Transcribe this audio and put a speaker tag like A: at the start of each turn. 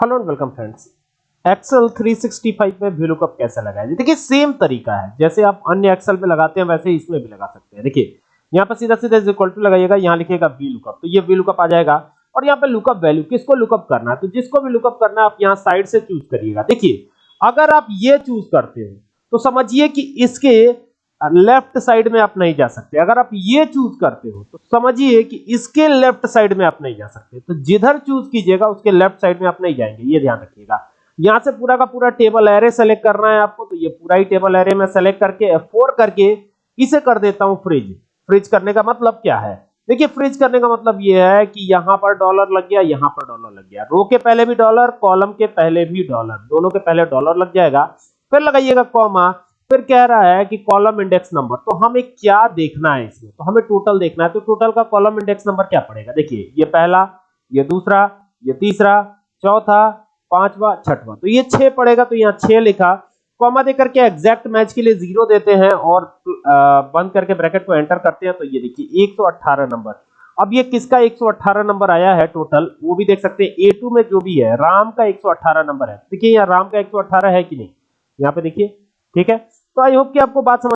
A: Hello and welcome friends. Excel 365 में view lookup कैसे लगाएँ देखिए सेम तरीका है। जैसे आप अन्य एक्सेल पे लगाते हैं, वैसे इसमें भी लगा सकते हैं। देखिए, यहाँ पर सीधा सीधा इक्वल टू लगाइएगा, यहाँ लिखेगा वी लुकअप तो ये वी लुकअप आ जाएगा और यहाँ पे लुकअप वैल्यू किसको लुकअप करना है? तो जिसको भी लुकअप करना है, आप यहाँ साइड से चूज़ करिएगा। देखिए, अगर आप ये चूज़ करते हो तो समझिए कि इसके लेफ़्ट साइड में आप नहीं जा सकते। अगर आप ये चूज़ करते हो तो समझिए कि इसके लेफ़्ट साइड में आप नहीं जा सकते। तो जिधर चूज़ कीजिएगा, उसके लेफ़्ट साइड में आप नहीं जाएँगे, ये ध्यान रखिएगा। यहाँ से पूरा का पूरा टेबल एरे सेलेक्ट करना है आपको तो ये पूरा ही टेबल एरे में सेलेक्ट करके F4 करके इसे कर देता हूँ फ्रिज फ्रिज करने का मतलब क्या है? देखिए फ्रिज करने का मतलब ये है कि यहाँ पर डॉलर लग गया, यहाँ पर डॉलर लग गया। रो के पहले भी डॉलर कॉलम के पहले भी डॉलर दोनों के पहले डॉलर लग जाएगा। फिर लगाइएगा कॉमा फिर कह रहा है कि कॉलम इंडेक्स नंबर तो हमें क्या देखना है इसमें? तो हमें टोटल देखना है तो टोटल का कॉलम इंडेक्स नंबर क्या पड़ेगा? देखिए, ये पहला, ये दूसरा, ये तीसरा, चौथा, पांचवा, छठवा। तो ये छह पड़ेगा तो यहाँ छह लिखा। कॉमा देकर के एग्जैक्ट मैच के लिए ज़ीरो देते हैं और बंद करके ब्रैकेट को एंटर करते हैं तो ये देखिए 118 नंबर अब ये किसका 118 नंबर आया है टोटल वो भी देख सकते हैं A2 में जो भी है, राम का 118 नंबर है। देखिए, यहाँ राम का 118 है कि नहीं? यहाँ पे देखिए, ठीक है? तो आई होप कि आपको बात समझ